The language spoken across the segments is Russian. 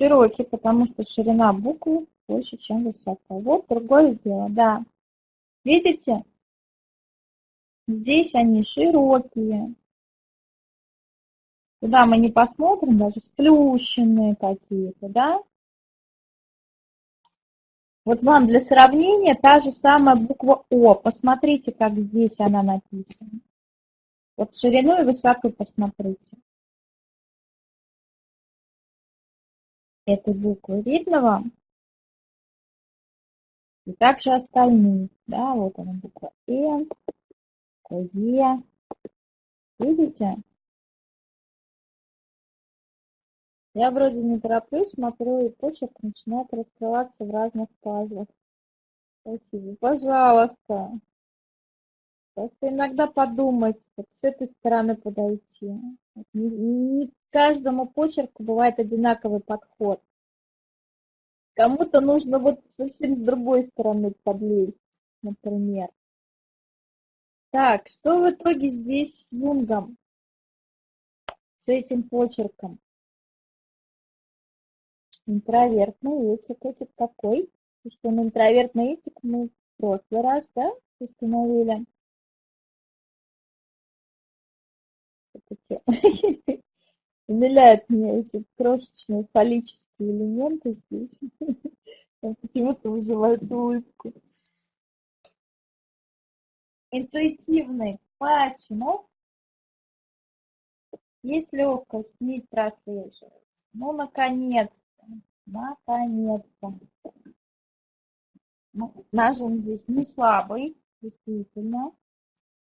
Широкий, потому что ширина буквы больше, чем высота. Вот другое дело, да. Видите? Здесь они широкие. Куда мы не посмотрим, даже сплющенные какие-то, да? Вот вам для сравнения та же самая буква О. Посмотрите, как здесь она написана. Вот ширину и высоту посмотрите. Этой буквы видно вам? И также остальные. Да, вот она буква Н, Е. Видите? Я вроде не тороплюсь, смотрю, и почерк начинает раскрываться в разных пазлах. Спасибо. Пожалуйста. Просто иногда подумать, вот с этой стороны подойти. Не, не каждому почерку бывает одинаковый подход. Кому-то нужно вот совсем с другой стороны подлезть, например. Так, что в итоге здесь с Юнгом? С этим почерком? Интровертный этик. Этик какой? И что на интровертный этик мы в прошлый раз, да, установили. Умиляют меня эти крошечные фаллические элементы здесь. Почему-то вызывают улыбку. Интуитивный. Почему? Есть легкость, не прослеживать. Ну, наконец Наконец-то. Ну, нажим здесь не слабый, действительно.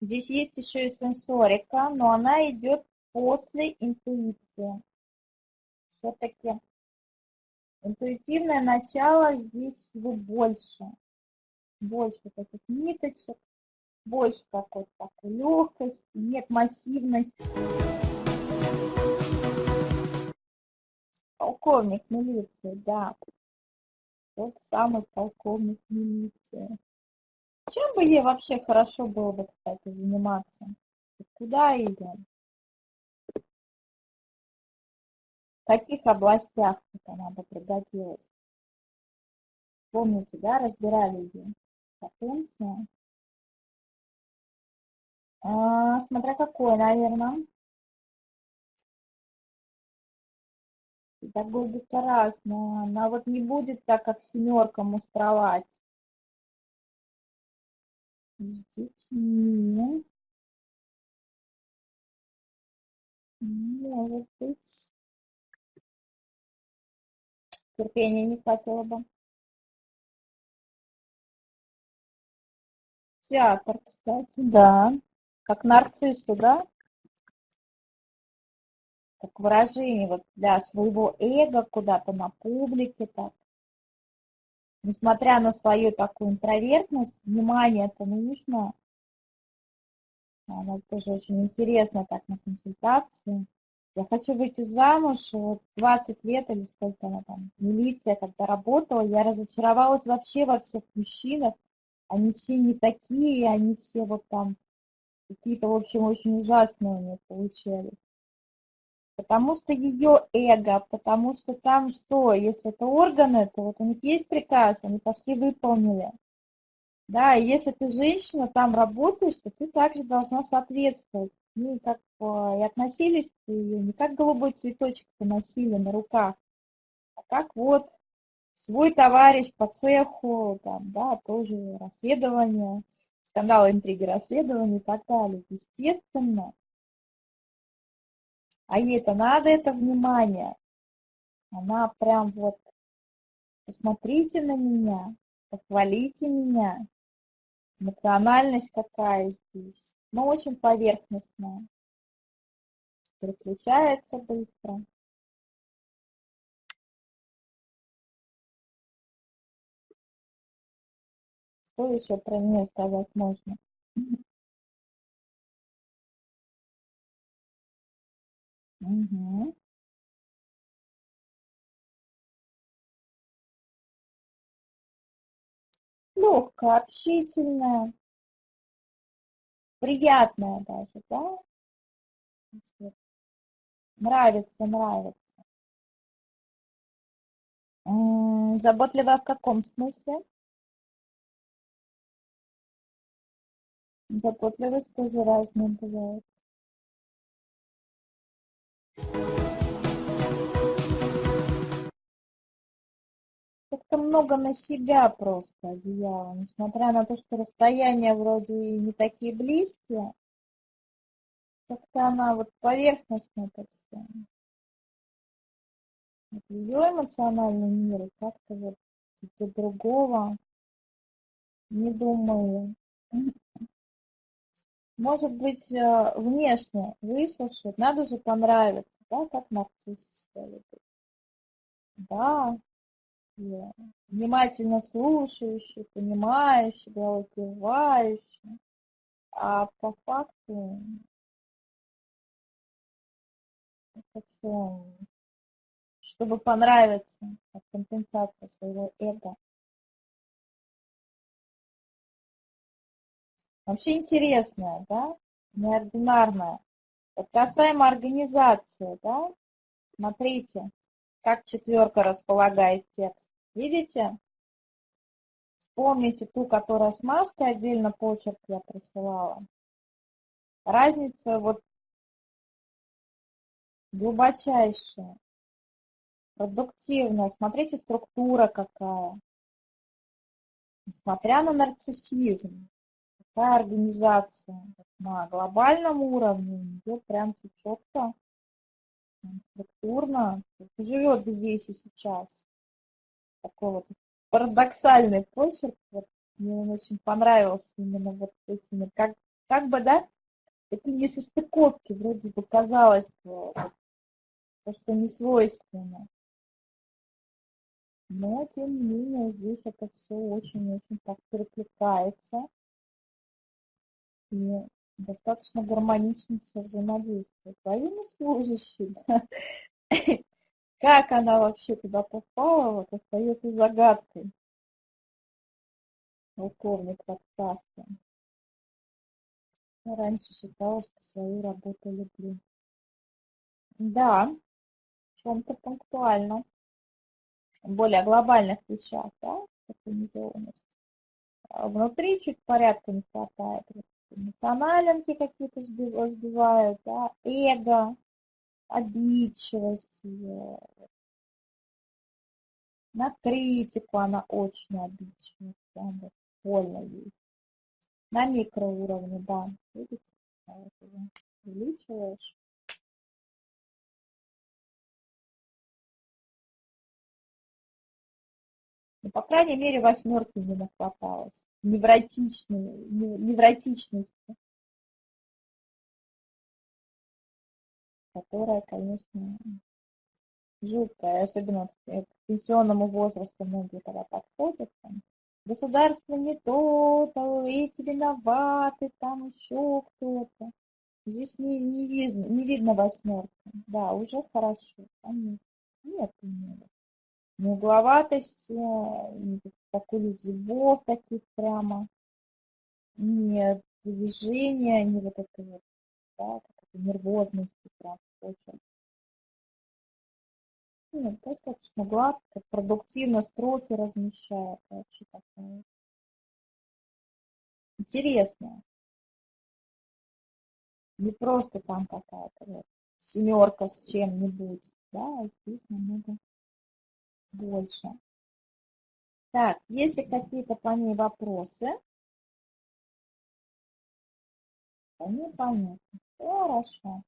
Здесь есть еще и сенсорика, но она идет после интуиции. Все-таки интуитивное начало здесь его больше. Больше таких ниточек, больше какой-то такой легкости, нет массивности. Полковник милиции, да. Тот самый полковник милиции. Чем бы ей вообще хорошо было бы, кстати, заниматься? Куда идем? В каких областях она бы пригодилась? Помните, да, разбирали ее? Потенция. А, смотря какой, наверное. Педагогика разная. Она вот не будет так, как семерка мустровать. С детьми. Может быть. Терпения не хватило бы. Театр, кстати, да. Как нарциссу, да? как выражение вот для своего эго куда-то на публике так. Несмотря на свою такую интровертность, внимание это нужно. Она тоже очень интересно так на консультации. Я хочу выйти замуж, вот 20 лет или сколько она там, милиция, когда работала, я разочаровалась вообще во всех мужчинах. Они все не такие, они все вот там какие-то, в общем, очень ужасные у меня получались потому что ее эго, потому что там что, если это органы, то вот у них есть приказ, они пошли выполнили. Да, и если ты женщина, там работаешь, то ты также должна соответствовать. И как и относились к ее не как голубой цветочек носили на руках, а как вот свой товарищ по цеху, там, да, тоже расследование, скандалы, интриги, расследования и так далее. Естественно, а ей-то надо это внимание. Она прям вот, посмотрите на меня, похвалите меня. Эмоциональность какая здесь. Но очень поверхностная. Переключается быстро. Что еще про нее сказать можно? Угу. Легкая, общительная, приятная даже, да? Нравится, нравится. М, Заботливая в каком смысле? Заботливость тоже разная бывает. Как-то много на себя просто одеяла, несмотря на то, что расстояния вроде и не такие близкие, как-то она вот поверхностно это все. Вот ее эмоциональный мир как-то вот для другого не думаю. Может быть, э, внешне выслушать, надо же понравиться, да, как нарциссическая любовь. Да, и внимательно слушающий, понимающий, головой. А по факту это все, чтобы понравиться, как компенсация своего эго. Вообще интересная, да, неординарная. Вот касаемо организации, да, смотрите, как четверка располагает текст. Видите? Вспомните ту, которая с маской, отдельно почерк я присылала. Разница вот глубочайшая, продуктивная. Смотрите, структура какая. Несмотря на нарциссизм, такая организация на глобальном уровне, нее прям четко, структурно, живет здесь и сейчас. Такой вот парадоксальный почерк, вот, мне он очень понравился именно вот этими, как, как бы, да, такие несостыковки, вроде бы казалось бы, то, что не свойственно. Но, тем не менее, здесь это все очень-очень так перекликается и достаточно гармонично все взаимодействует. Военнослужащий, как она вообще туда попала, вот остается загадкой. Полковник в. Я раньше считала, что свою работу люблю. Да, в чем-то пунктуально. В более глобальных вещах, да, организованность. А внутри чуть порядка не хватает эмоциональники какие-то сбивают, да, эго, обидчивость. На критику она очень обидчивая, прям больно ей. На микроуровне, да, видите, увеличиваешь. Ну, по крайней мере, восьмерки не нахваталось. Невротичной, невротичности. Которая, конечно, жуткая, особенно к пенсионному возрасту многие тогда подходят. Там, Государство не то, то эти виноваты, там еще кто-то. Здесь не, не, видно, не видно восьмерка. Да, уже хорошо. Там нет, нет, нет ни угловатости, ни такой зубов таких прямо, ни движения, ни вот этой вот, да, нервозности прям очень. Нет, достаточно гладко, продуктивно строки размещает. Вообще такая интересная. Не просто там какая-то вот семерка с чем-нибудь, да, а здесь намного больше. Так, есть ли какие-то по ней вопросы? Непонятно. Хорошо.